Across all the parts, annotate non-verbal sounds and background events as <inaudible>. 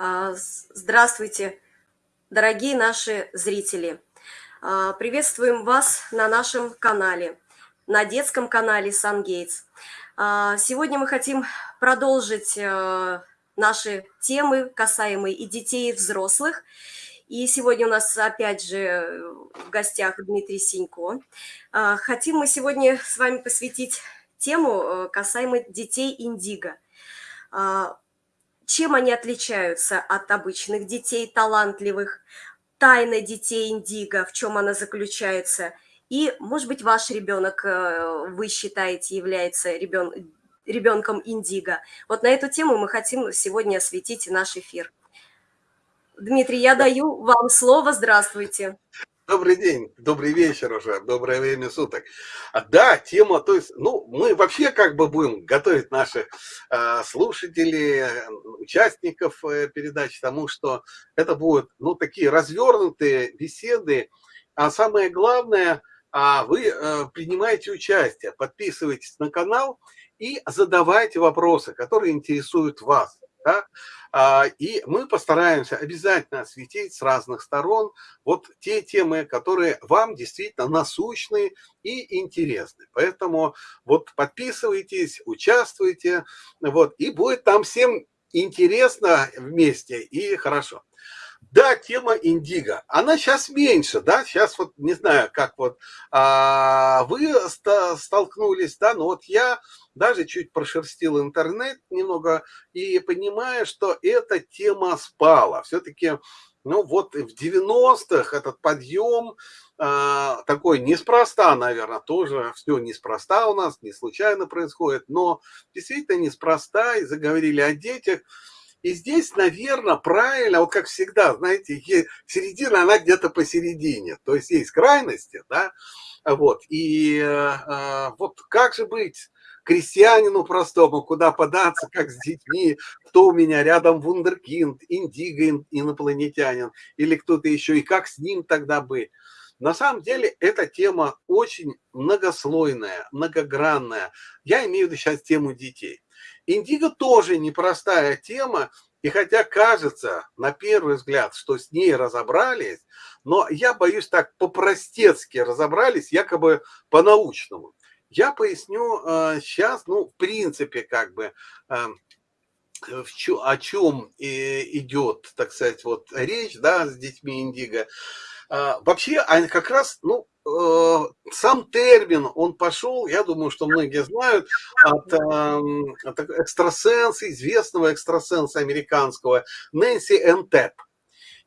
А, здравствуйте, дорогие наши зрители! А, приветствуем вас на нашем канале, на детском канале SunGates. А, сегодня мы хотим продолжить э, наши темы, касаемые и детей, и взрослых. И сегодня у нас опять же в гостях Дмитрий Синько. Хотим мы сегодня с вами посвятить тему, э, касаемой детей индиго чем они отличаются от обычных детей талантливых, тайна детей индиго, в чем она заключается, и, может быть, ваш ребенок, э, вы считаете, является ребен... ребенком индиго. Вот на эту тему мы хотим сегодня осветить наш эфир. Дмитрий, я даю вам слово. Здравствуйте. Добрый день, добрый вечер уже, доброе время суток. А, да, тема, то есть, ну, мы вообще как бы будем готовить наших э, слушателей, участников э, передачи тому, что это будут, ну, такие развернутые беседы, а самое главное, э, вы э, принимаете участие, подписывайтесь на канал и задавайте вопросы, которые интересуют вас. Да? А, и мы постараемся обязательно осветить с разных сторон вот те темы, которые вам действительно насущны и интересны. Поэтому вот подписывайтесь, участвуйте, вот, и будет там всем интересно вместе и хорошо. Да, тема индиго. Она сейчас меньше, да, сейчас вот не знаю, как вот а, вы столкнулись, да, но вот я даже чуть прошерстил интернет немного и понимаю, что эта тема спала. Все-таки, ну вот в 90-х этот подъем а, такой неспроста, наверное, тоже все неспроста у нас, не случайно происходит, но действительно неспроста, и заговорили о детях, и здесь, наверное, правильно, вот как всегда, знаете, середина, она где-то посередине. То есть есть крайности, да, вот. И э, вот как же быть крестьянину простому, куда податься, как с детьми, кто у меня рядом вундеркинд, индиго инопланетянин, или кто-то еще, и как с ним тогда быть. На самом деле эта тема очень многослойная, многогранная. Я имею в виду сейчас тему детей. Индиго тоже непростая тема, и хотя кажется, на первый взгляд, что с ней разобрались, но я боюсь так по-простецки разобрались, якобы по-научному. Я поясню э, сейчас, ну, в принципе, как бы, э, в чё, о чем идет, так сказать, вот речь, да, с детьми Индиго. Э, вообще, как раз, ну, Э, сам термин, он пошел, я думаю, что многие знают, от, эм, от экстрасенса, известного экстрасенса американского Нэнси Энтеп.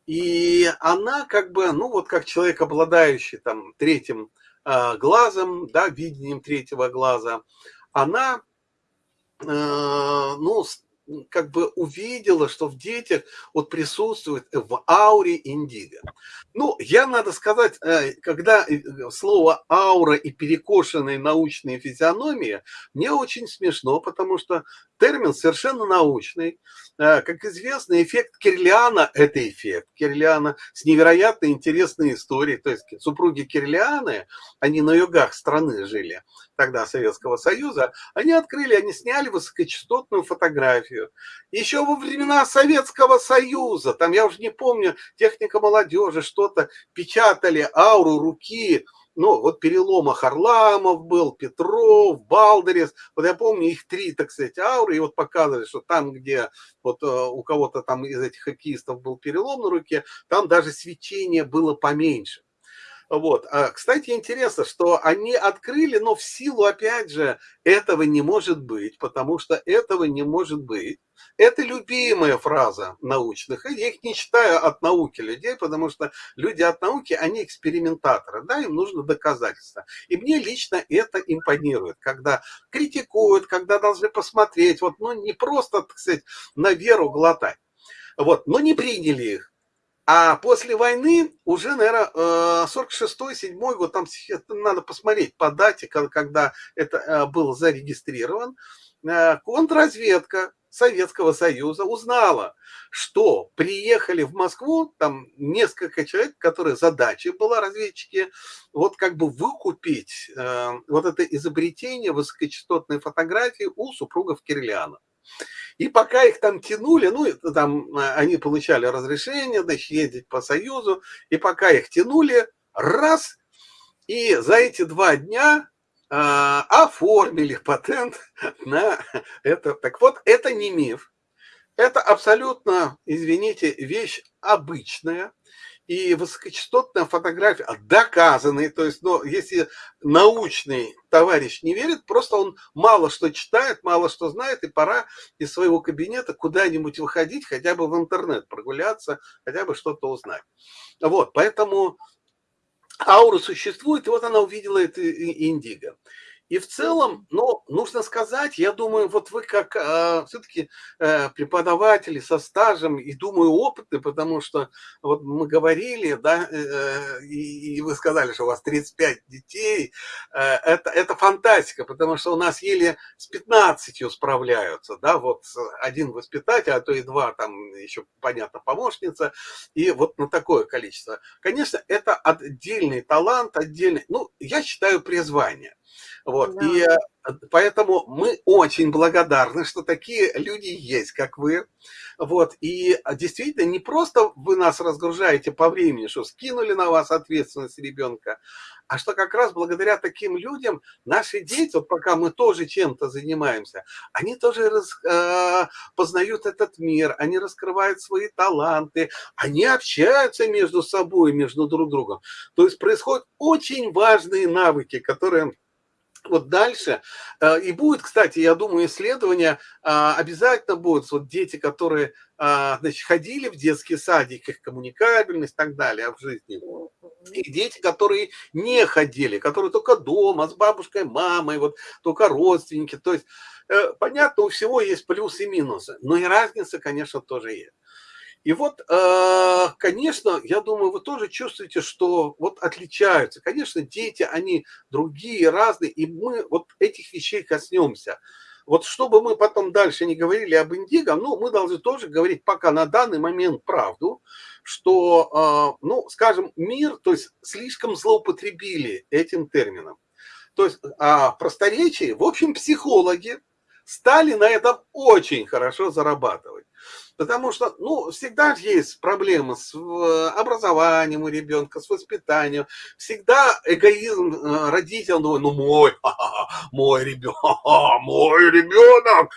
И она как бы, ну вот как человек, обладающий там третьим э, глазом, да, видением третьего глаза, она, э, ну, как бы увидела, что в детях вот присутствует в ауре индиго. Ну, я надо сказать, э, когда э, слово аура и перекошенные научные физиономии, мне очень смешно, потому что термин совершенно научный. Э, как известно, эффект Кирлиана – это эффект Кирлиана с невероятно интересной историей. То есть супруги Кирлианы, они на югах страны жили, тогда Советского Союза, они открыли, они сняли высокочастотную фотографию. Еще во времена Советского Союза, там я уже не помню, техника молодежи, что-то, печатали ауру руки, ну, вот перелома Харламов был, Петров, Балдерес. Вот я помню их три, так сказать, ауры. И вот показывали, что там, где вот э, у кого-то там из этих хоккеистов был перелом на руке, там даже свечение было поменьше. Вот. А, кстати, интересно, что они открыли, но в силу, опять же, этого не может быть, потому что этого не может быть. Это любимая фраза научных. Я их не читаю от науки людей, потому что люди от науки, они экспериментаторы, да, им нужно доказательства. И мне лично это импонирует, когда критикуют, когда должны посмотреть, вот, ну, не просто, так сказать, на веру глотать. Вот, но не приняли их. А после войны уже, наверное, 46-й, 7-й год, там надо посмотреть по дате, когда это э, был зарегистрирован, э, контрразведка Советского Союза узнала, что приехали в Москву там несколько человек, которые задача была разведчики, вот как бы выкупить э, вот это изобретение высокочастотной фотографии у супругов Кирлиана. И пока их там тянули, ну, там а, они получали разрешение, значит, ездить по Союзу, и пока их тянули, раз, и за эти два дня э, оформили патент <laughs> на это. Так вот, это не миф, это абсолютно, извините, вещь обычная, и высокочастотная фотография, доказанный, то есть, ну, если научный товарищ не верит, просто он мало что читает, мало что знает, и пора из своего кабинета куда-нибудь выходить, хотя бы в интернет прогуляться, хотя бы что-то узнать. Вот, поэтому аура существует, и вот она увидела это индиго. И в целом, ну, нужно сказать, я думаю, вот вы как э, все-таки э, преподаватели со стажем и, думаю, опыты, потому что вот мы говорили, да, э, и, и вы сказали, что у вас 35 детей, э, это, это фантастика, потому что у нас еле с 15 справляются, да, вот один воспитатель, а то и два, там еще, понятно, помощница, и вот на такое количество. Конечно, это отдельный талант, отдельный, ну, я считаю, призвание. Вот. Да. И э, поэтому мы очень благодарны, что такие люди есть, как вы. Вот. И действительно, не просто вы нас разгружаете по времени, что скинули на вас ответственность ребенка, а что как раз благодаря таким людям наши дети, вот пока мы тоже чем-то занимаемся, они тоже раз, э, познают этот мир, они раскрывают свои таланты, они общаются между собой, между друг другом. То есть происходят очень важные навыки, которые вот дальше. Э, и будет, кстати, я думаю, исследования а, обязательно будут. Вот дети, которые а, значит, ходили в детский садик, их коммуникабельность и так далее в жизни. И дети, которые не ходили, которые только дома, с бабушкой, мамой, вот только родственники. То есть, э, понятно, у всего есть плюсы и минусы, но и разница, конечно, тоже есть. И вот, э, конечно, я думаю, вы тоже чувствуете, что вот отличаются. Конечно, дети, они другие, разные, и мы вот этих вещей коснемся. Вот чтобы мы потом дальше не говорили об индиго, ну, мы должны тоже говорить пока на данный момент правду, что, э, ну, скажем, мир, то есть слишком злоупотребили этим термином. То есть а просторечие, в общем, психологи стали на этом очень хорошо зарабатывать. Потому что, ну, всегда есть проблемы с э, образованием у ребенка, с воспитанием. Всегда эгоизм э, родителя, думает, ну, мой, <laughs> мой ребенок, <laughs> мой ребенок.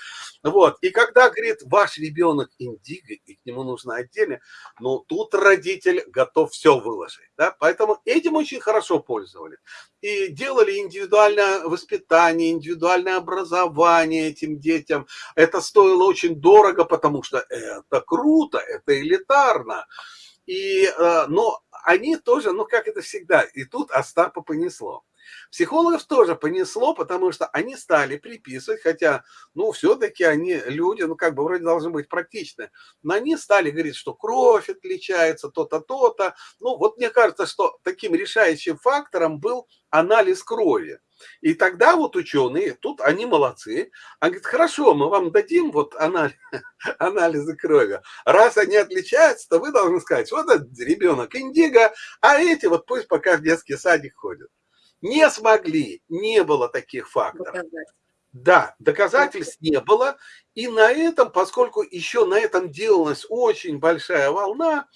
Вот. И когда, говорит, ваш ребенок индиго, и к нему нужно отдельно, ну, тут родитель готов все выложить. Да? Поэтому этим очень хорошо пользовались. И делали индивидуальное воспитание, индивидуальное образование этим детям. Это стоило очень дорого, потому что это круто, это элитарно. И, э, но они тоже, ну, как это всегда, и тут Остапа понесло. Психологов тоже понесло, потому что они стали приписывать, хотя, ну, все-таки они люди, ну, как бы вроде должны быть практичны, но они стали говорить, что кровь отличается, то-то, то-то. Ну, вот мне кажется, что таким решающим фактором был анализ крови. И тогда вот ученые, тут они молодцы, они говорят, хорошо, мы вам дадим вот анализ, <laughs> анализы крови. Раз они отличаются, то вы должны сказать, вот этот ребенок индиго, а эти вот пусть пока в детский садик ходят. Не смогли, не было таких факторов. Да, доказательств не было. И на этом, поскольку еще на этом делалась очень большая волна,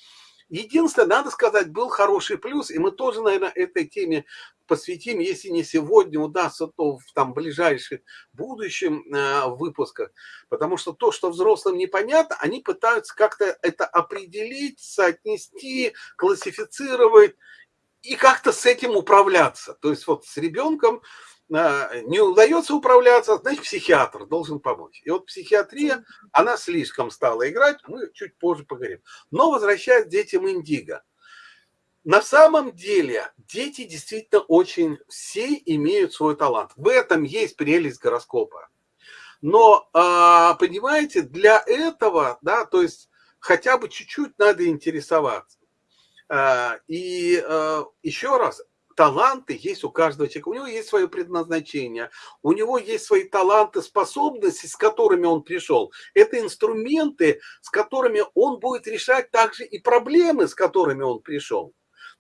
единственное, надо сказать, был хороший плюс, и мы тоже, наверное, этой теме посвятим, если не сегодня удастся, то в там ближайших будущем э, выпусках. Потому что то, что взрослым непонятно, они пытаются как-то это определить, соотнести, классифицировать и как-то с этим управляться. То есть вот с ребенком а, не удается управляться, значит, психиатр должен помочь. И вот психиатрия, она слишком стала играть, мы чуть позже поговорим. Но возвращаясь к детям индиго. На самом деле дети действительно очень все имеют свой талант. В этом есть прелесть гороскопа. Но, а, понимаете, для этого, да, то есть хотя бы чуть-чуть надо интересоваться. А, и а, еще раз, таланты есть у каждого человека, у него есть свое предназначение, у него есть свои таланты, способности, с которыми он пришел. Это инструменты, с которыми он будет решать также и проблемы, с которыми он пришел.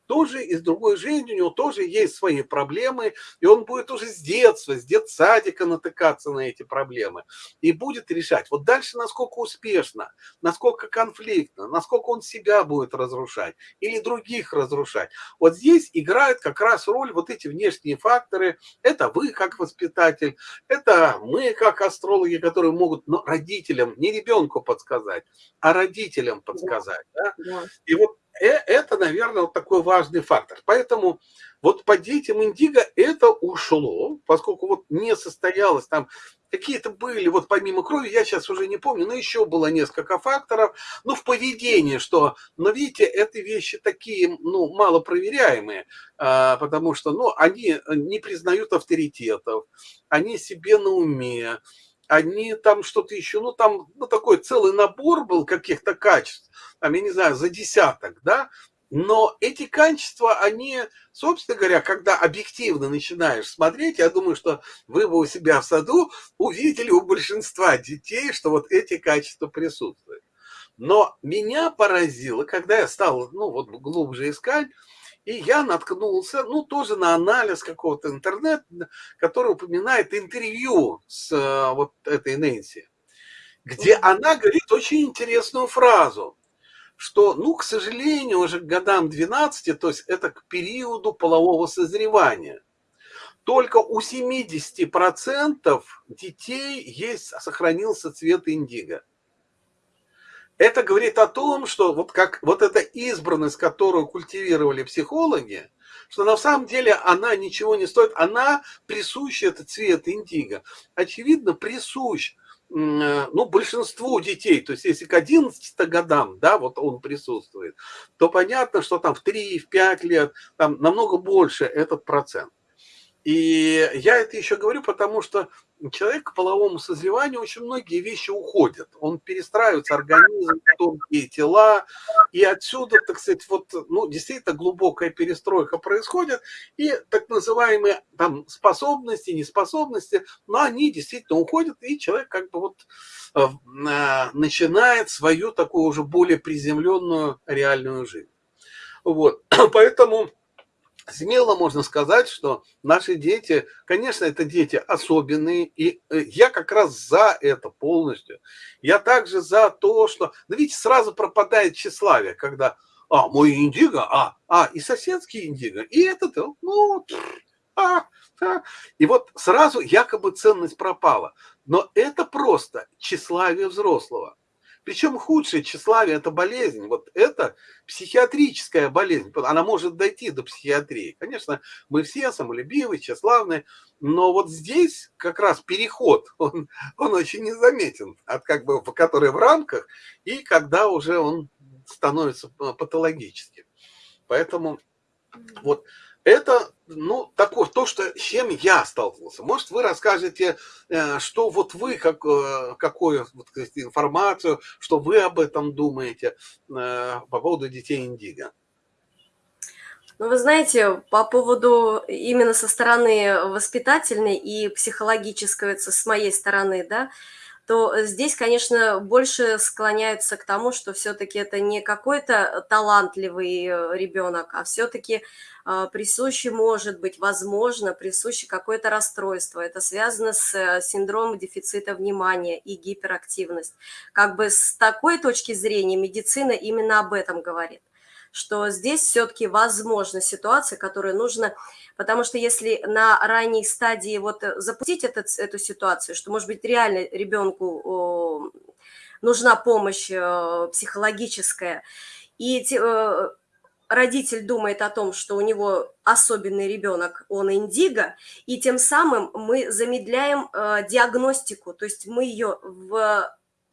Тоже из другой жизни, у него тоже есть свои проблемы, и он будет уже с детства, с детсадика натыкаться на эти проблемы и будет решать. Вот дальше насколько успешно, насколько конфликтно, насколько он себя будет разрушать или других разрушать. Вот здесь играют как раз роль вот эти внешние факторы. Это вы как воспитатель, это мы как астрологи, которые могут родителям, не ребенку подсказать, а родителям подсказать. Да. Да? И вот это, наверное, вот такой важный фактор. Поэтому вот по детям индиго это ушло, поскольку вот не состоялось там, какие-то были, вот помимо крови, я сейчас уже не помню, но еще было несколько факторов, ну, в поведении, что, но видите, эти вещи такие, ну, мало проверяемые, а, потому что, ну, они не признают авторитетов, они себе на уме, они там что-то еще, ну там ну, такой целый набор был каких-то качеств, там, я не знаю, за десяток, да, но эти качества, они, собственно говоря, когда объективно начинаешь смотреть, я думаю, что вы бы у себя в саду увидели у большинства детей, что вот эти качества присутствуют. Но меня поразило, когда я стал, ну вот глубже искать, и я наткнулся, ну, тоже на анализ какого-то интернета, который упоминает интервью с э, вот этой Нэнси, где она говорит очень интересную фразу, что, ну, к сожалению, уже к годам 12, то есть это к периоду полового созревания, только у 70% детей есть, сохранился цвет индиго. Это говорит о том, что вот как вот эта избранность, которую культивировали психологи, что на самом деле она ничего не стоит, она присуща, этот цвет индиго, очевидно, присущ ну, большинству детей, то есть если к 11 годам, да, вот он присутствует, то понятно, что там в 3-5 лет там намного больше этот процент. И я это еще говорю, потому что человек к половому созреванию очень многие вещи уходят. Он перестраивается, организм, тонкие тела. И отсюда, так сказать, вот, ну, действительно глубокая перестройка происходит. И так называемые там способности, неспособности, но они действительно уходят, и человек как бы вот э, начинает свою такую уже более приземленную реальную жизнь. Вот, <clears throat> поэтому смело можно сказать, что наши дети, конечно, это дети особенные, и э, я как раз за это полностью. Я также за то, что, да видите, сразу пропадает тщеславие, когда, а, мой индиго, а, а, и соседский индиго, и этот, ну, а, а. И вот сразу якобы ценность пропала. Но это просто тщеславие взрослого. Причем худшее тщеславие – это болезнь. Вот это психиатрическая болезнь. Она может дойти до психиатрии. Конечно, мы все самолюбивые, тщеславные, но вот здесь как раз переход, <laughs> он, он очень незаметен, от как бы, который в рамках, и когда уже он становится патологическим. Поэтому вот это, ну, такое, то, что, с чем я столкнулся. Может, вы расскажете, э, что вот вы, как, э, какую вот, информацию, что вы об этом думаете э, по поводу детей Индиго. Ну, вы знаете, по поводу именно со стороны воспитательной и психологической, с моей стороны, да, то здесь, конечно, больше склоняются к тому, что все-таки это не какой-то талантливый э, ребенок, а все-таки а, присуще, может быть, возможно, присуще какое-то расстройство. Это связано с э, синдромом дефицита внимания и гиперактивность. Как бы с такой точки зрения медицина именно об этом говорит что здесь все-таки возможна ситуация, которую нужно Потому что если на ранней стадии вот э, запустить этот, эту ситуацию, что, может быть, реально ребенку нужна помощь э, психологическая, и э, родитель думает о том, что у него особенный ребенок, он индиго, и тем самым мы замедляем диагностику, то есть мы ее в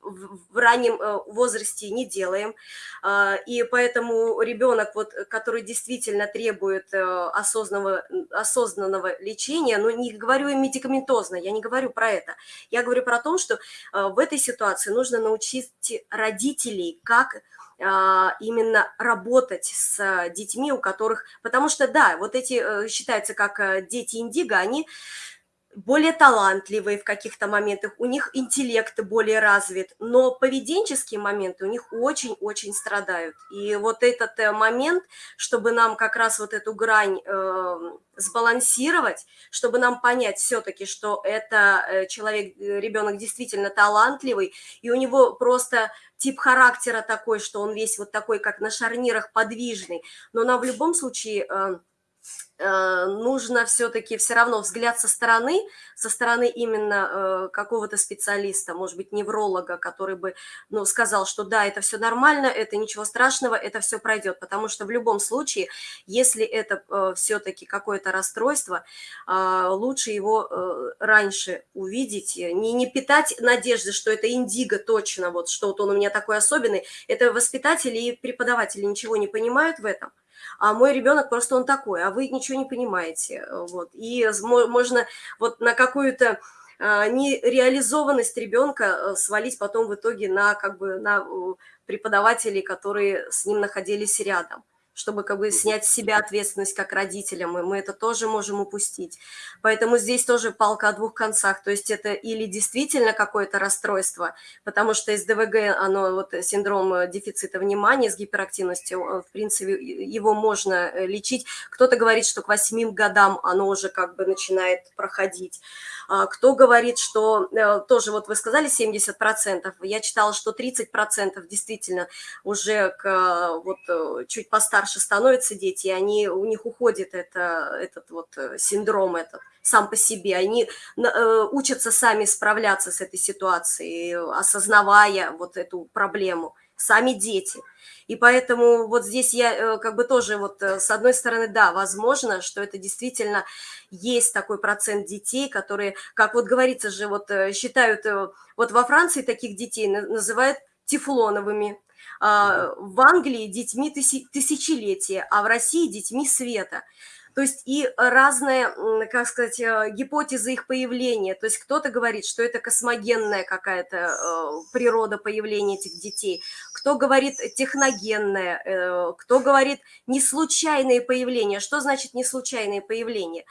в раннем э, возрасте не делаем. А, и поэтому ребенок, вот, который действительно требует э, осознанного, осознанного лечения, ну не говорю медикаментозно, я не говорю про это. Я говорю про то, что э, в этой ситуации нужно научить родителей, как а, именно работать с детьми, у которых... Потому что, да, вот эти считаются как дети индиго, они более талантливые в каких-то моментах, у них интеллект более развит, но поведенческие моменты у них очень-очень страдают. И вот этот э, момент, чтобы нам как раз вот эту грань э, сбалансировать, чтобы нам понять все-таки, что это э, человек, э, ребенок действительно талантливый, и у него просто тип характера такой, что он весь вот такой, как на шарнирах, подвижный, но нам в любом случае... Э, нужно все-таки все равно взгляд со стороны, со стороны именно э, какого-то специалиста, может быть, невролога, который бы ну, сказал, что да, это все нормально, это ничего страшного, это все пройдет. Потому что в любом случае, если это э, все-таки какое-то расстройство, лучше его раньше увидеть, не, не питать надежды, что это индиго точно, вот что вот он у меня такой особенный. Это воспитатели и преподаватели ничего не понимают в этом а мой ребенок просто он такой, а вы ничего не понимаете. Вот. И можно вот на какую-то а, нереализованность ребенка э, свалить потом в итоге на, как бы, на преподавателей, которые с ним находились рядом чтобы как бы снять с себя ответственность как родителям, и мы это тоже можем упустить. Поэтому здесь тоже палка о двух концах, то есть это или действительно какое-то расстройство, потому что СДВГ, оно вот синдром э, дефицита внимания с гиперактивностью, э, в принципе, его можно э, лечить. Кто-то говорит, что к 8 годам оно уже как бы начинает проходить. А кто говорит, что тоже, вот вы сказали 70%, я читала, что 30% действительно уже к, вот, чуть постарше старше становятся дети, и они, у них уходит это, этот вот э, синдром этот сам по себе. Они э, учатся сами справляться с этой ситуацией, осознавая вот эту проблему. Сами дети. И поэтому вот здесь я э, как бы тоже вот с одной стороны, да, возможно, что это действительно есть такой процент детей, которые, как вот говорится же, вот считают, вот во Франции таких детей называют тефлоновыми, в Англии детьми тысячелетия, а в России детьми света. То есть и разные, как сказать, э, гипотезы их появления. То есть кто-то говорит, что это космогенная какая-то э, природа появления этих детей, кто говорит техногенное, э, кто говорит неслучайные появления. Что значит неслучайные появления?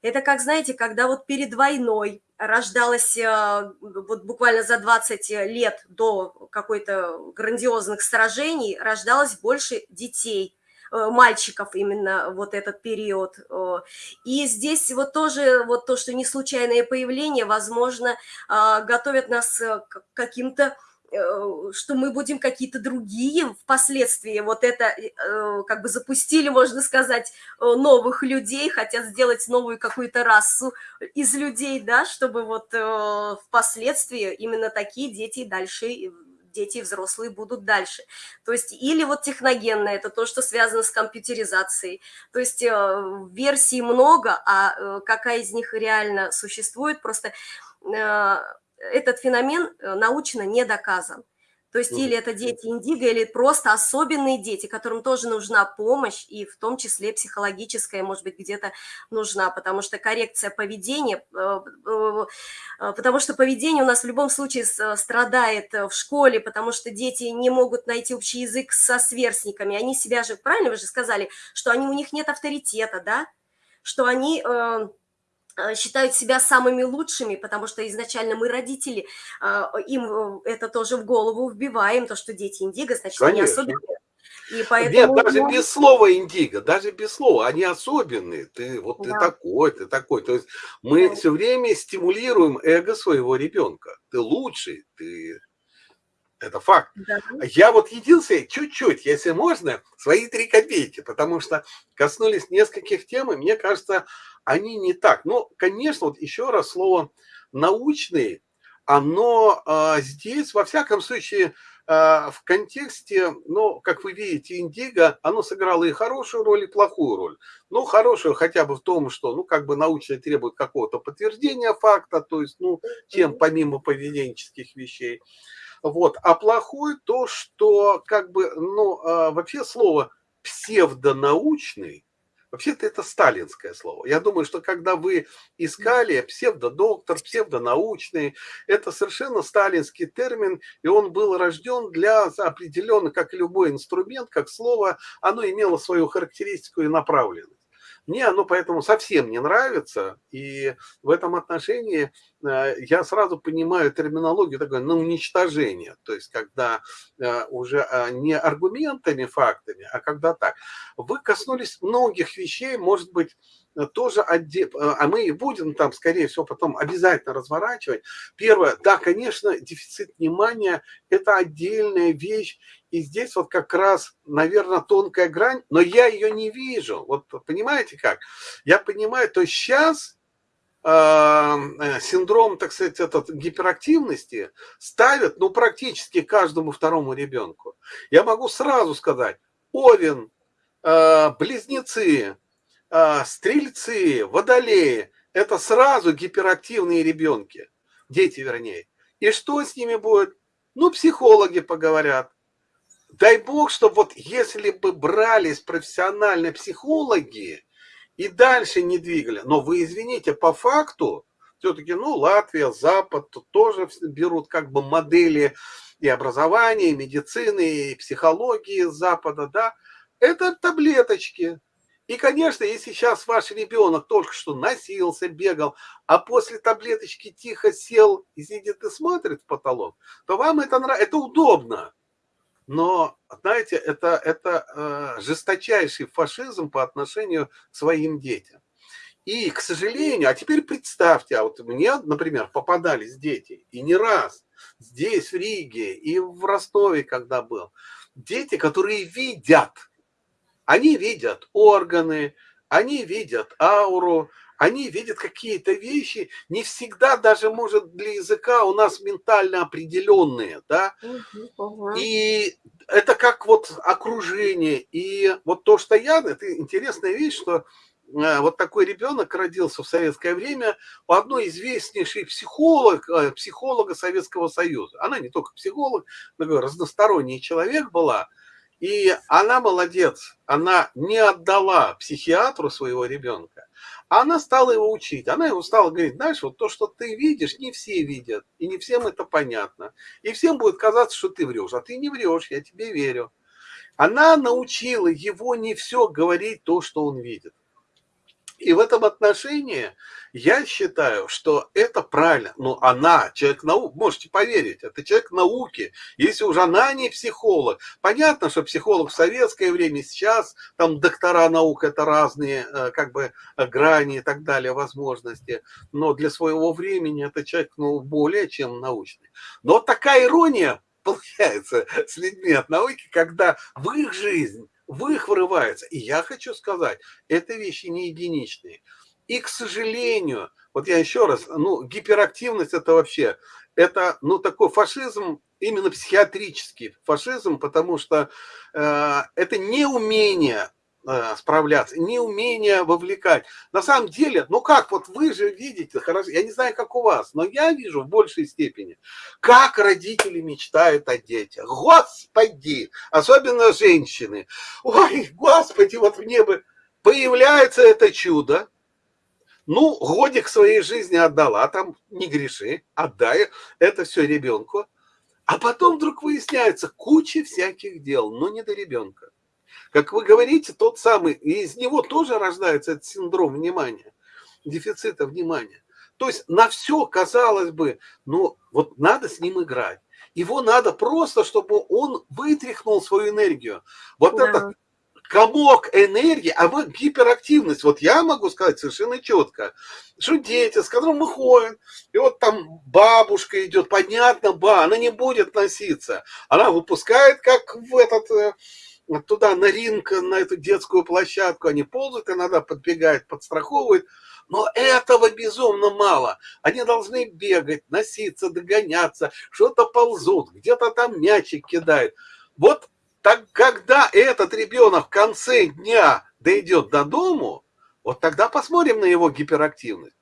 Это как, знаете, когда вот перед войной рождалось э, вот буквально за 20 лет до какой-то грандиозных сражений, рождалось больше детей, э, мальчиков именно вот этот период. Э. И здесь вот тоже вот то, что не случайное появление, возможно, готовят нас к каким-то что мы будем какие-то другие впоследствии. Вот это э, как бы запустили, можно сказать, э, новых людей, хотят сделать новую какую-то расу из людей, да, чтобы вот впоследствии именно такие дети дальше дети взрослые будут дальше. То есть или вот техногенное, это то, что связано с компьютеризацией. То есть версий много, а какая из них реально существует, просто этот феномен э, научно не доказан. То есть или это дети индиго, или просто особенные дети, которым тоже нужна помощь, и в том числе психологическая, может быть, где-то нужна, потому что коррекция поведения, э, э, потому что поведение у нас в любом случае страдает в школе, потому что дети не могут найти общий язык со сверстниками, они себя же, правильно вы же сказали, что они, у них нет авторитета, да, что они считают себя самыми лучшими, потому что изначально мы, родители, а, им э, это тоже в голову вбиваем, то, что дети индиго, значит, Конечно. они особенные. И поэтому... Нет, даже без слова индиго, даже без слова, они особенные. Ты вот да. ты такой, ты такой. То есть мы да. все время стимулируем эго своего ребенка. Ты лучший, ты это факт. Да. Я вот едился чуть-чуть, если можно, свои три копейки, потому что коснулись нескольких тем, и мне кажется, они не так. Но, конечно, вот еще раз слово научный, оно а, здесь, во всяком случае, а, в контексте, ну, как вы видите, Индиго, оно сыграло и хорошую роль, и плохую роль. Ну, хорошую хотя бы в том, что, ну, как бы научно требует какого-то подтверждения факта, то есть, ну, чем помимо поведенческих вещей. Вот. А плохой то, что как бы, ну, а, вообще слово псевдонаучный, Вообще-то это сталинское слово. Я думаю, что когда вы искали псевдодоктор, псевдонаучный, это совершенно сталинский термин, и он был рожден для определенного, как любой инструмент, как слово, оно имело свою характеристику и направленность. Мне оно поэтому совсем не нравится, и в этом отношении э, я сразу понимаю терминологию такое на уничтожение, то есть когда э, уже а, не аргументами, фактами, а когда так. Вы коснулись многих вещей, может быть, тоже отдел, а мы и будем там, скорее всего, потом обязательно разворачивать. Первое, да, конечно, дефицит внимания – это отдельная вещь, и здесь вот как раз, наверное, тонкая грань, но я ее не вижу. Вот понимаете как? Я понимаю, то сейчас эм, э, синдром, так сказать, этот гиперактивности ставят, ну, практически каждому второму ребенку. Я могу сразу сказать, Овен, э, близнецы, э, стрельцы, водолеи, это сразу гиперактивные ребенки, дети вернее. И что с ними будет? Ну, психологи поговорят, дай бог, чтобы вот если бы брались профессиональные психологи и дальше не двигали, но вы извините, по факту, все-таки, ну, Латвия, Запад тоже берут как бы модели и образования, и медицины, и психологии Запада, да, это таблеточки. И, конечно, если сейчас ваш ребенок только что носился, бегал, а после таблеточки тихо сел и сидит и смотрит в потолок, то вам это нравится, это удобно но, знаете, это, это э, жесточайший фашизм по отношению к своим детям. И, к сожалению, а теперь представьте, а вот мне, например, попадались дети, и не раз, здесь, в Риге, и в Ростове, когда был, дети, которые видят, они видят органы, они видят ауру, они видят какие-то вещи, не всегда даже, может, для языка у нас ментально определенные, да, и это как вот окружение, и вот то, что я, это интересная вещь, что э, вот такой ребенок родился в советское время у одной известнейшей психолог, э, психолога Советского Союза. Она не только психолог, такой разносторонний человек была, и она молодец, она не отдала психиатру своего ребенка, она стала его учить. Она ему стала говорить, знаешь, вот то, что ты видишь, не все видят, и не всем это понятно. И всем будет казаться, что ты врешь, а ты не врешь, я тебе верю. Она научила его не все говорить то, что он видит. И в этом отношении я считаю, что это правильно. Но она, человек науки, можете поверить, это человек науки. Если уже она не психолог. Понятно, что психолог в советское время, сейчас там доктора наук, это разные э, как бы грани и так далее, возможности. Но для своего времени это человек ну, более чем научный. Но такая ирония <laughs> получается с людьми от науки, когда в их жизнь в их вырывается. И я хочу сказать, это вещи не единичные. И, к сожалению, вот я еще раз, ну, гиперактивность это вообще, это, ну, такой фашизм, именно психиатрический фашизм, потому что э, это неумение справляться, неумение вовлекать. На самом деле, ну как, вот вы же видите, хорошо, я не знаю, как у вас, но я вижу в большей степени, как родители мечтают о детях. Господи, особенно женщины. Ой, господи, вот мне бы появляется это чудо, ну, годик своей жизни отдала, там не греши, отдай это все ребенку. А потом вдруг выясняется куча всяких дел, но не до ребенка. Как вы говорите, тот самый, и из него тоже рождается этот синдром внимания, дефицита внимания. То есть на все, казалось бы, ну вот надо с ним играть. Его надо просто, чтобы он вытряхнул свою энергию. Вот да. этот комок энергии, а вы гиперактивность. Вот я могу сказать совершенно четко, что дети, с которыми мы ходим, и вот там бабушка идет, понятно, ба, она не будет носиться. Она выпускает, как в этот э, туда на ринг, на эту детскую площадку, они ползают, иногда подбегают, подстраховывают, но этого безумно мало. Они должны бегать, носиться, догоняться, что-то ползут, где-то там мячик кидают. Вот так, когда этот ребенок в конце дня дойдет до дому, вот тогда посмотрим на его гиперактивность.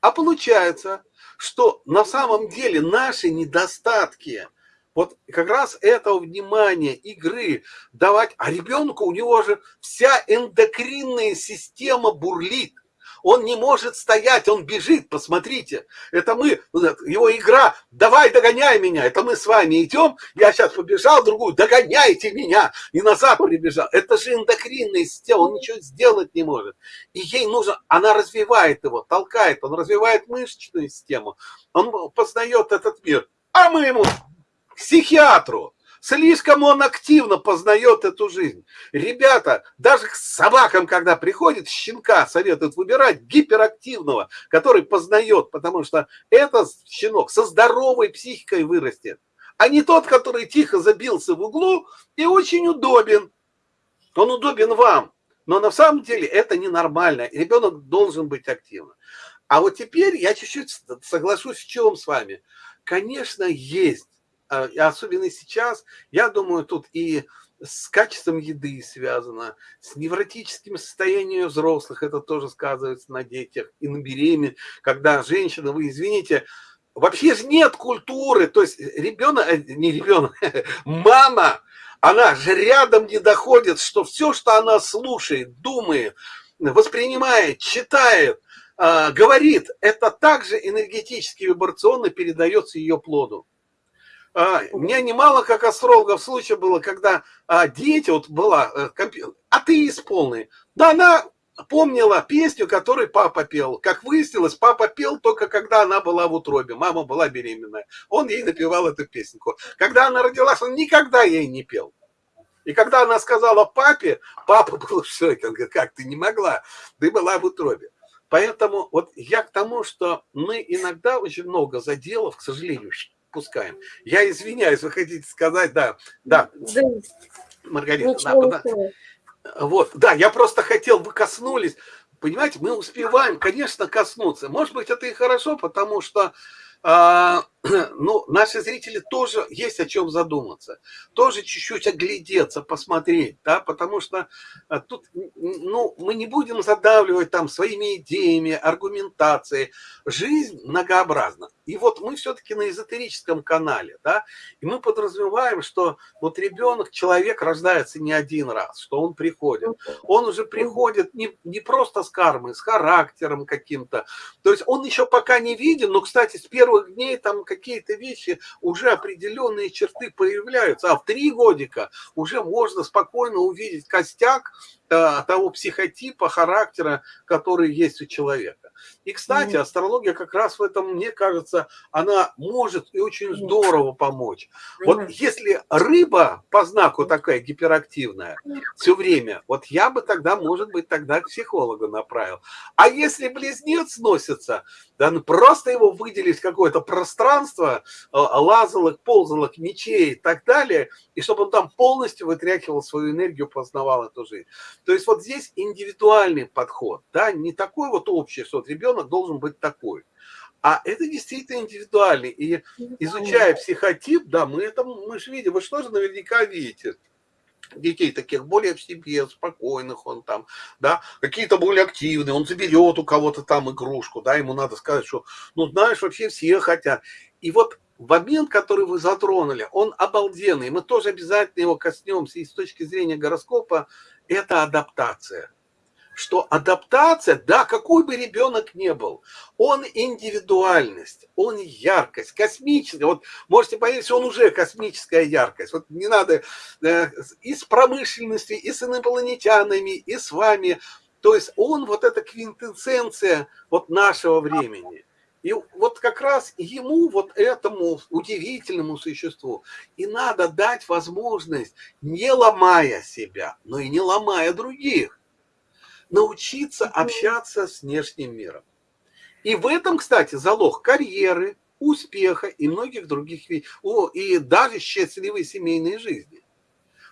А получается, что на самом деле наши недостатки – вот как раз этого внимания, игры давать, а ребенку у него же вся эндокринная система бурлит. Он не может стоять, он бежит, посмотрите. Это мы, его игра, давай догоняй меня, это мы с вами идем, я сейчас побежал другую, догоняйте меня, и назад прибежал. Это же эндокринная система, он ничего сделать не может. И ей нужно, она развивает его, толкает, он развивает мышечную систему, он познает этот мир. А мы ему, психиатру, Слишком он активно познает эту жизнь. Ребята, даже к собакам, когда приходит, щенка советуют выбирать гиперактивного, который познает, потому что этот щенок со здоровой психикой вырастет, а не тот, который тихо забился в углу и очень удобен. Он удобен вам, но на самом деле это ненормально. Ребенок должен быть активным. А вот теперь я чуть-чуть соглашусь в чем с вами. Конечно, есть а, особенно сейчас, я думаю, тут и с качеством еды связано, с невротическим состоянием взрослых, это тоже сказывается на детях и на беременности, когда женщина, вы извините, вообще же нет культуры, то есть ребенок, э, не ребенок, <laughs> мама, она же рядом не доходит, что все, что она слушает, думает, воспринимает, читает, а, говорит, это также энергетически вибрационно передается ее плоду. А, у меня немало как астрологов случая было, когда а, дети, вот была а, атеист полный, да она помнила песню, которую папа пел. Как выяснилось, папа пел только когда она была в утробе, мама была беременная. Он ей напевал эту песенку. Когда она родилась, он никогда ей не пел. И когда она сказала папе, папа был в шоке. Он говорит, как ты не могла, ты была в утробе. Поэтому вот я к тому, что мы иногда очень много заделов, к сожалению, пускаем. Я извиняюсь, вы хотите сказать, да, да. да. Маргарита, да, да. Вот, да, я просто хотел, вы коснулись, понимаете, мы успеваем, конечно, коснуться. Может быть, это и хорошо, потому что а, <clears throat> ну, наши зрители тоже есть о чем задуматься, тоже чуть-чуть оглядеться, посмотреть, да, потому что а, тут, ну, мы не будем задавливать там своими идеями, аргументацией. Жизнь многообразна. И вот мы все-таки на эзотерическом канале, да, и мы подразумеваем, что вот ребенок, человек рождается не один раз, что он приходит. Он уже приходит не, не просто с кармой, с характером каким-то. То есть он еще пока не виден, но, кстати, с первых дней там какие-то вещи, уже определенные черты появляются, а в три годика уже можно спокойно увидеть костяк э, того психотипа, характера, который есть у человека. И, кстати, астрология как раз в этом, мне кажется, она может и очень здорово помочь. Вот если рыба по знаку такая гиперактивная все время, вот я бы тогда, может быть, тогда к психологу направил. А если близнец носится, да, ну просто его выделить какое-то пространство, а, лазалок, ползалок, мечей и так далее, и чтобы он там полностью вытряхивал свою энергию, познавал эту жизнь. То есть вот здесь индивидуальный подход, да, не такой вот общий, что вот ребенок должен быть такой. А это действительно индивидуальный. И изучая психотип, да, мы это мы же видим, вы что же наверняка видите детей таких более в себе, спокойных он там, да, какие-то более активные, он заберет у кого-то там игрушку, да, ему надо сказать, что, ну, знаешь, вообще все хотят. И вот момент, который вы затронули, он обалденный, мы тоже обязательно его коснемся, и с точки зрения гороскопа, это адаптация что адаптация, да, какой бы ребенок ни был, он индивидуальность, он яркость, космическая. Вот можете что он уже космическая яркость. Вот не надо э, и с промышленностью, и с инопланетянами, и с вами. То есть он вот эта квинтэссенция вот нашего времени. И вот как раз ему, вот этому удивительному существу, и надо дать возможность, не ломая себя, но и не ломая других, научиться общаться с внешним миром. И в этом, кстати, залог карьеры, успеха и многих других вещей, и даже счастливой семейной жизни.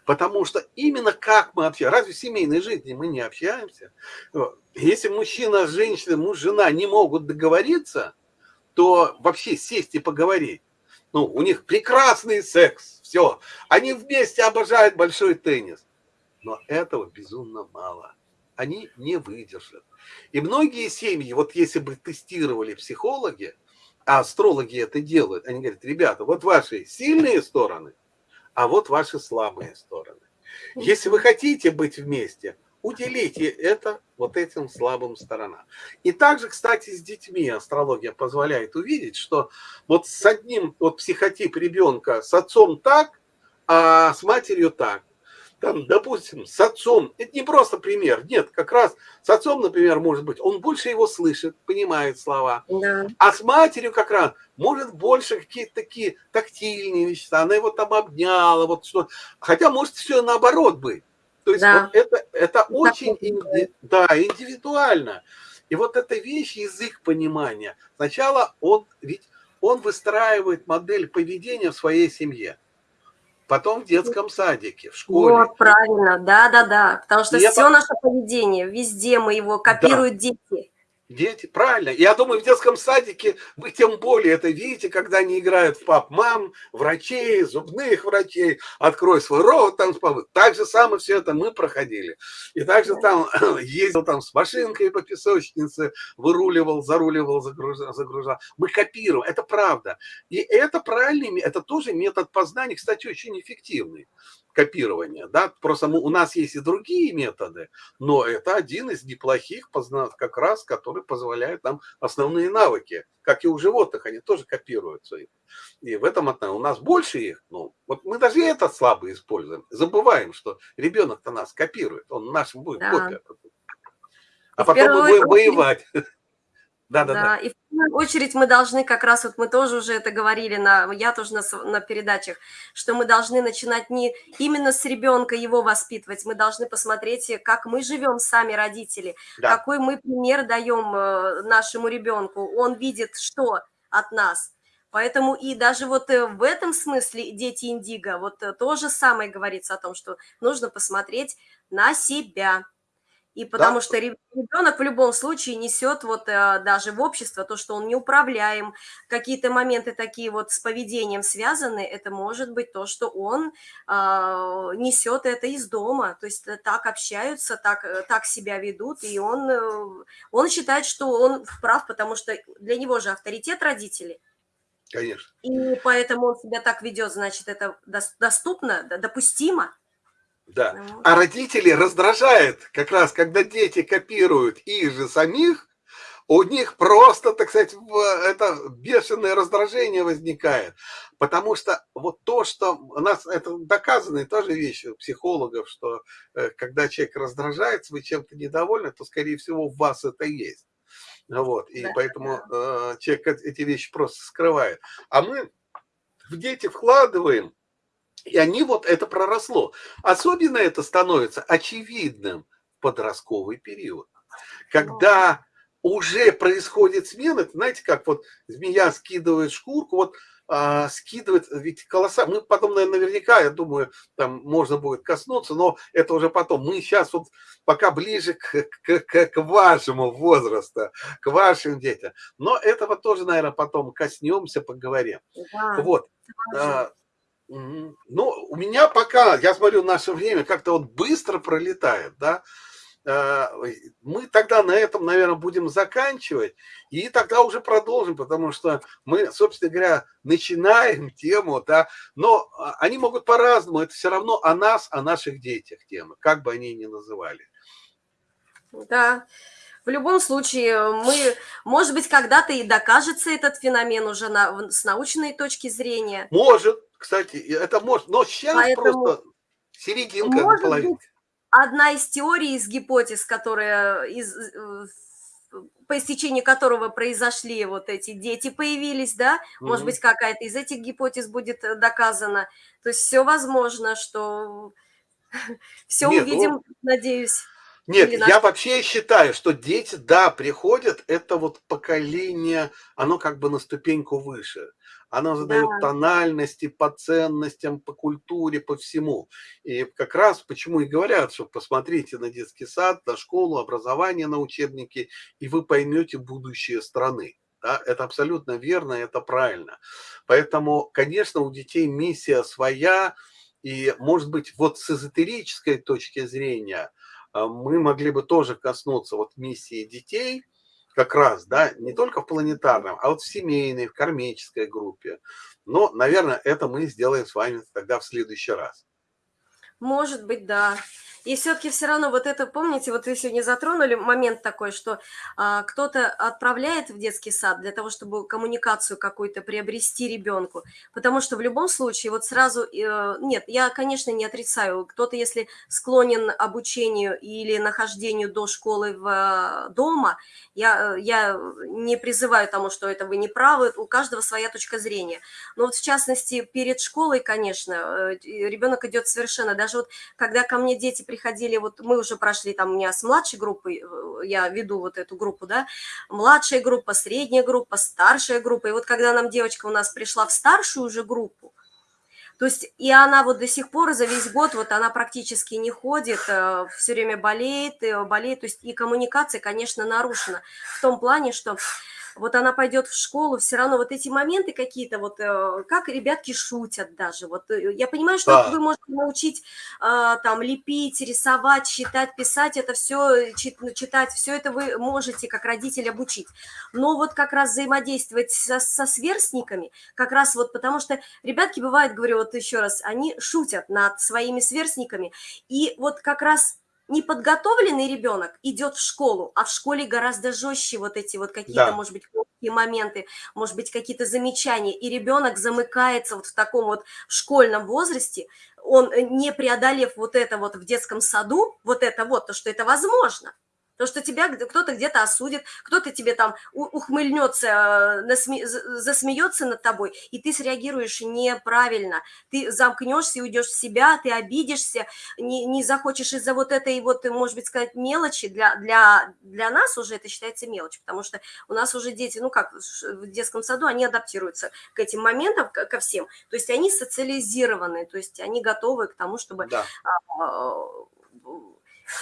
Потому что именно как мы общаемся, разве в семейной жизни мы не общаемся? Если мужчина с женщиной, муж, жена не могут договориться, то вообще сесть и поговорить. Ну, у них прекрасный секс, все. Они вместе обожают большой теннис. Но этого безумно мало они не выдержат. И многие семьи, вот если бы тестировали психологи, а астрологи это делают, они говорят, ребята, вот ваши сильные стороны, а вот ваши слабые стороны. Если вы хотите быть вместе, уделите это вот этим слабым сторонам. И также, кстати, с детьми астрология позволяет увидеть, что вот с одним вот психотип ребенка с отцом так, а с матерью так там, допустим, с отцом, это не просто пример, нет, как раз с отцом, например, может быть, он больше его слышит, понимает слова, да. а с матерью как раз может больше какие-то такие тактильные вещества, она его там обняла, вот что, хотя может все наоборот быть. То есть да. вот это, это очень инди, да, индивидуально. И вот эта вещь, язык понимания, сначала он, ведь он выстраивает модель поведения в своей семье потом в детском садике, в школе. Вот, правильно, да-да-да, потому что и все это... наше поведение, везде мы его копируют да. дети. Дети, правильно. Я думаю, в детском садике вы тем более это видите, когда они играют в пап-мам, врачей, зубных врачей, открой свой рот, там, так же самое все это мы проходили. И также там <clears throat> ездил там с машинкой по песочнице, выруливал, заруливал, загружал, загружал. Мы копируем, это правда. И это правильный, это тоже метод познания, кстати, очень эффективный копирования, да, просто мы, у нас есть и другие методы, но это один из неплохих, как раз, который позволяет нам основные навыки, как и у животных, они тоже копируются. И в этом отношении у нас больше их, ну, вот мы даже это слабо используем, забываем, что ребенок-то нас копирует, он наш будет да. копия. А потом мы будем воевать. <laughs> Да, да, да. И в первую очередь мы должны, как раз вот мы тоже уже это говорили, на, я тоже на, на передачах, что мы должны начинать не именно с ребенка его воспитывать, мы должны посмотреть, как мы живем сами, родители, да. какой мы пример даем э, нашему ребенку, он видит что от нас. Поэтому и даже вот э, в этом смысле дети Индиго, вот э, то же самое говорится о том, что нужно посмотреть на себя, и потому да. что ребенок в любом случае несет вот э, даже в общество то, что он неуправляем, какие-то моменты такие вот с поведением связаны, это может быть то, что он э, несет это из дома, то есть э, так общаются, так, э, так себя ведут, и он, он считает, что он прав, потому что для него же авторитет родителей. Конечно. И поэтому он себя так ведет, значит, это доступно, допустимо. Да. Ну а родители раздражает, как раз когда дети копируют их же самих, у них просто, так сказать, это бешеное раздражение возникает. Потому что вот то, что у нас, это доказанная тоже вещь у психологов, что э, когда человек раздражается, вы чем-то недовольны, то, скорее всего, в вас это есть. Вот, и да, поэтому да. Э, человек эти вещи просто скрывает. А мы в дети вкладываем и они вот это проросло. Особенно это становится очевидным в подростковый период, когда уже происходит смена, знаете, как вот змея скидывает шкурку, вот а, скидывает, ведь колоса, мы потом, наверное, наверняка, я думаю, там можно будет коснуться, но это уже потом. Мы сейчас вот пока ближе к, к, к, к вашему возрасту, к вашим детям. Но этого тоже, наверное, потом коснемся, поговорим. Да, вот. Ну, у меня пока, я смотрю, наше время как-то вот быстро пролетает, да. Э, мы тогда на этом, наверное, будем заканчивать, и тогда уже продолжим, потому что мы, собственно говоря, начинаем <laughs> тему, да, но а, они могут по-разному, это все равно о нас, о наших детях темы, как бы они ни называли. Да, в любом случае, мы, может быть, когда-то и докажется этот феномен уже на, с научной точки зрения. Может, кстати, это может, но сейчас Поэтому просто серединка может. Быть, одна из теорий, из гипотез, которая из, э, по истечению которого произошли вот эти дети появились, да, -hmm. может быть, какая-то из этих гипотез будет э, доказана. То есть все возможно, что <laughs> все Нет, увидим, ну, надеюсь. Нет, я вообще считаю, что дети, да, приходят, это вот поколение, оно как бы на ступеньку выше. Оно задает да. тональности по ценностям, по культуре, по всему. И как раз почему и говорят, что посмотрите на детский сад, на школу, образование на учебники, и вы поймете будущее страны. Да, это абсолютно верно, это правильно. Поэтому, конечно, у детей миссия своя, и, может быть, вот с эзотерической точки зрения а, мы могли бы тоже коснуться вот миссии детей – как раз, да, не только в планетарном, а вот в семейной, в кармической группе. Но, наверное, это мы сделаем с вами тогда в следующий раз. Может быть, да. И все-таки все равно вот это, помните, вот вы сегодня затронули момент такой, что а, кто-то отправляет в детский сад для того, чтобы коммуникацию какую-то приобрести ребенку, потому что в любом случае вот сразу, э, нет, я, конечно, не отрицаю, кто-то, если склонен обучению или нахождению до школы в, э, дома, я, я не призываю тому, что это вы не правы, у каждого своя точка зрения. Но вот в частности перед школой, конечно, э, ребенок идет совершенно, даже вот когда ко мне дети приходят, приходили, вот мы уже прошли там у меня с младшей группой, э, я веду вот эту группу, да, младшая группа, средняя группа, старшая группа. И вот когда нам девочка у нас пришла в старшую уже группу, то есть и она вот до сих пор за весь год, вот она практически не ходит, э, все время болеет, э, болеет, то есть и коммуникация, конечно, нарушена в том плане, что вот она пойдет в школу, все равно вот эти моменты какие-то, вот э, как ребятки шутят даже. Вот э, я понимаю, что да. вы можете научить э, там лепить, рисовать, читать, писать, это все ну, читать, все это вы можете как родитель обучить. Но вот как раз взаимодействовать со, со сверстниками, как раз вот потому что ребятки бывают, говорю вот еще раз, они шутят над своими сверстниками, и вот как раз неподготовленный ребенок идет в школу, а в школе гораздо жестче вот эти вот какие-то, да. может быть, моменты, может быть, какие-то замечания, и ребенок замыкается вот в таком вот школьном возрасте, он э, не преодолев вот это вот в детском саду, вот это вот, то, что это возможно – то, что тебя кто-то где-то осудит, кто-то тебе там ухмыльнется, э, засмеется над тобой, и ты среагируешь неправильно. Ты замкнешься уйдешь в себя, ты обидишься, не, не захочешь из-за вот этой вот, может быть, сказать, мелочи. Для, для, для нас уже это считается мелочь, потому что у нас уже дети, ну как, в детском саду, они адаптируются к этим моментам, ко всем. То есть они социализированы, то есть они готовы к тому, чтобы... Да а,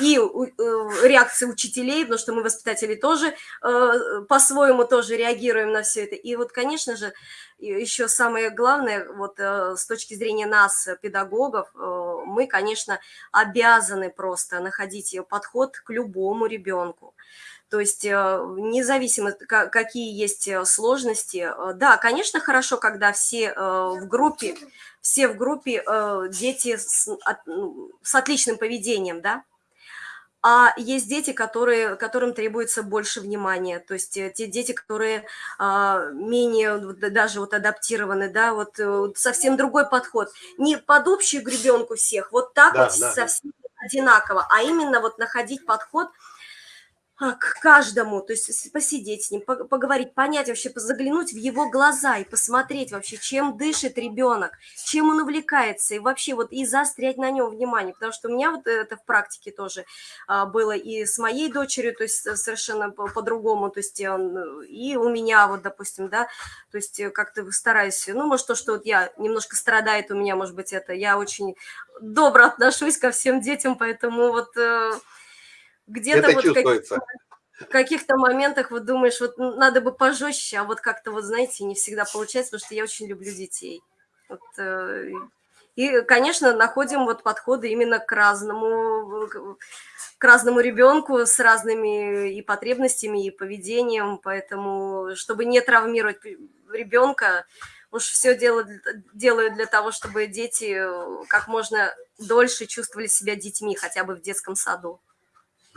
и э, реакции учителей, потому что мы, воспитатели, тоже э, по-своему тоже реагируем на все это. И вот, конечно же, еще самое главное, вот э, с точки зрения нас, педагогов, мы, конечно, обязаны просто находить подход к любому ребенку. То есть независимо, какие есть сложности. Да, конечно, хорошо, когда все в группе, все в группе дети с, ну, с отличным поведением, да, а есть дети, которые, которым требуется больше внимания, то есть э, те дети, которые а, менее даже вот адаптированы, да, вот э, совсем другой подход. Не под общую гребенку всех, вот так да, вот да. совсем одинаково, а именно вот находить подход – к каждому, то есть посидеть с ним, поговорить, понять вообще, заглянуть в его глаза и посмотреть вообще, чем дышит ребенок, чем он увлекается, и вообще вот и заострять на нем внимание, потому что у меня вот это в практике тоже а, было и с моей дочерью, то есть совершенно по-другому, то есть и у меня вот, допустим, да, то есть как-то стараюсь, ну, может, то, что вот я немножко страдает у меня, может быть, это, я очень добро отношусь ко всем детям, поэтому вот э, где-то вот чувствуется. в каких-то моментах вот думаешь, вот надо бы пожестче, а вот как-то вот, знаете, не всегда получается, потому что я очень люблю детей. Вот, э, и, конечно, находим вот подходы именно к разному, к разному ребенку с разными и потребностями, и поведением, поэтому, чтобы не травмировать ребенка, уж все делаю, делаю для того, чтобы дети как можно дольше чувствовали себя детьми, хотя бы в детском саду.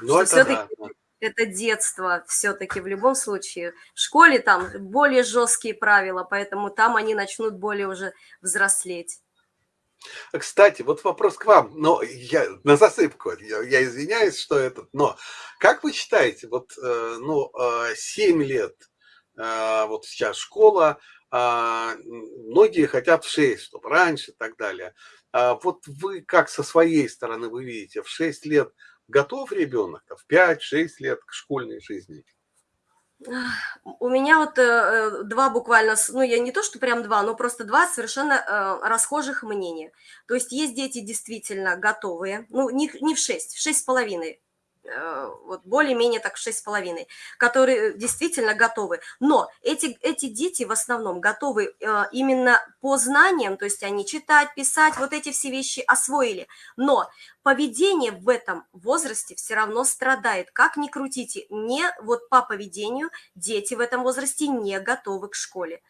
Ну, это да. Это детство все-таки в любом случае. В школе там более жесткие правила, поэтому там они начнут более уже взрослеть. Кстати, вот вопрос к вам, но я на засыпку, я, я извиняюсь, что это, но как вы считаете, вот, э, ну, 7 э, лет, э, вот сейчас школа, а, многие хотят в 6, чтобы раньше и так далее. А вот вы как со своей стороны вы видите, в 6 лет готов ребенок в 5-6 лет к школьной жизни? У меня вот э, э, два буквально, ну я не то, что прям два, но просто два совершенно э, расхожих мнения. То есть есть дети действительно готовые, ну не, не в 6, в 6,5 Э, вот более-менее так 6,5, которые действительно готовы. Но эти, эти дети в основном готовы э, именно по знаниям, то есть они читать, писать, вот эти все вещи освоили. Но поведение в этом возрасте все равно страдает. Как ни крутите, не вот по поведению дети в этом возрасте не готовы к школе.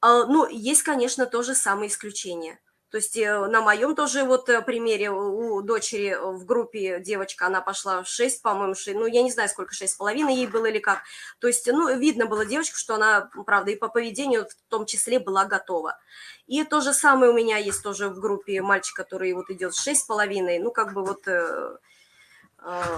А, ну, есть, конечно, тоже самое исключение – То есть э, на моем тоже вот э, примере у дочери в группе девочка, она пошла в 6, по-моему, 6, ну, я не знаю, сколько, 6,5 ей было или как. То есть, ну, видно было девочку, что она, правда, и по поведению в том числе была готова. И то же самое у меня есть тоже в группе мальчик, который вот идет с 6,5, ну, как бы вот а.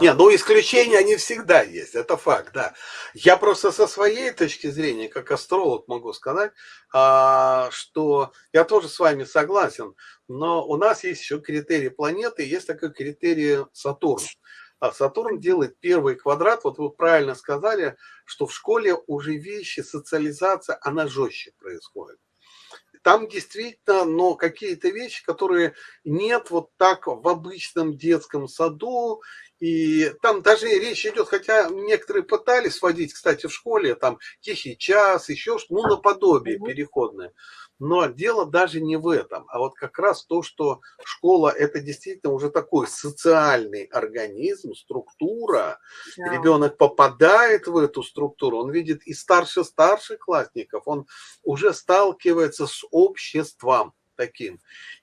Не, ну исключения они всегда есть, это факт, да. Я просто со своей точки зрения, как астролог могу сказать, а, что я тоже с вами согласен, но у нас есть еще критерий планеты, есть такой критерий Сатурн. А Сатурн делает первый квадрат, вот вы правильно сказали, что в школе уже вещи, социализация, она жестче происходит там действительно, но какие-то вещи, которые нет вот так в обычном детском саду, и там даже речь идет, хотя некоторые пытались сводить, кстати, в школе, там тихий час, еще что, ну, наподобие переходное. Но дело даже не в этом, а вот как раз то, что школа это действительно уже такой социальный организм, структура. Да. Ребенок попадает в эту структуру, он видит и старше старших классников, он уже сталкивается с обществом таким.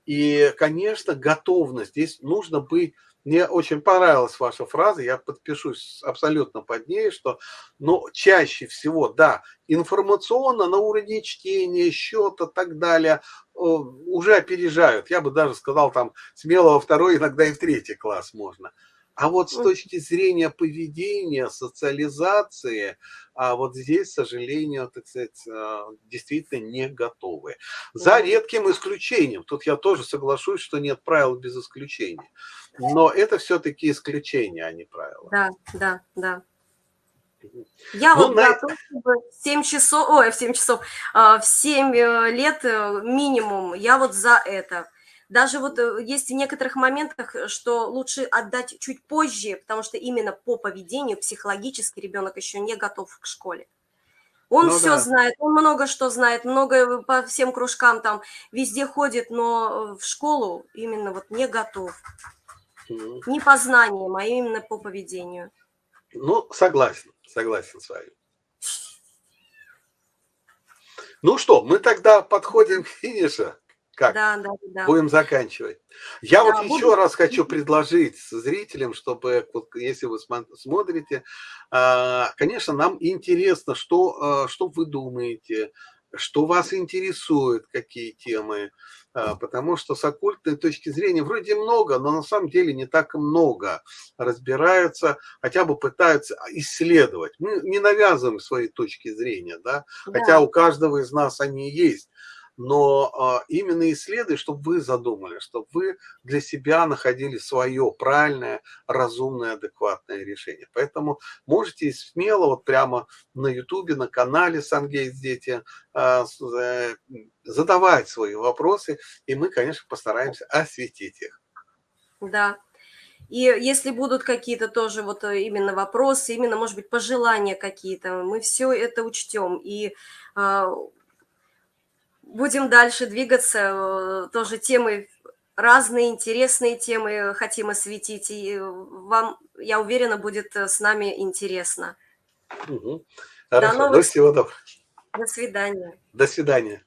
И, конечно, готовность. Здесь нужно быть мне очень понравилась ваша фраза, я подпишусь абсолютно под ней, что ну, чаще всего, да, информационно на уровне чтения, счета и так далее уже опережают. Я бы даже сказал, там смело во второй, иногда и в третий класс можно. А вот с точки зрения поведения, социализации, а вот здесь, к сожалению, так сказать, а, действительно не готовы. За редким исключением, тут я тоже соглашусь, что нет правил без исключения. Но это все-таки исключение, а не правило. Да, да, да. Я ну, вот на... готова в 7 часов, ой, в 7 часов, а, в 7 э, лет э, минимум, я вот за это. Даже вот э, есть в некоторых моментах, что лучше отдать чуть позже, потому что именно по поведению психологически ребенок еще не готов к школе. Он ну, все да. знает, он много что знает, много по всем кружкам там везде ходит, но в школу именно вот не готов. Не по знаниям, а именно по поведению. Ну, согласен, согласен с вами. Ну что, мы тогда подходим к финишу. Как? Да, да, да. Будем заканчивать. Я да, вот буду... еще раз хочу предложить зрителям, чтобы, вот, если вы смотрите, а, конечно, нам интересно, что, а, что вы думаете, что вас интересует, какие темы, а, потому что с оккультной точки зрения вроде много, но на самом деле не так много разбираются, хотя бы пытаются исследовать. Мы не навязываем свои точки зрения, да? да. хотя у каждого из нас они есть но а, именно исследуй, чтобы вы задумали, чтобы вы для себя находили свое правильное, разумное, адекватное решение. Поэтому можете смело вот прямо на ютубе, на канале Сангейс Дети а, э, задавать свои вопросы, и мы, конечно, постараемся осветить их. Да. И если будут какие-то тоже вот э, именно вопросы, именно, может быть, пожелания какие-то, мы все это учтем. И а, будем дальше двигаться. Э, тоже темы разные, интересные темы хотим осветить. И вам, я уверена, будет э, с нами интересно. Угу. Хорошо. До новых... Ну, всего доброго. До свидания. До свидания.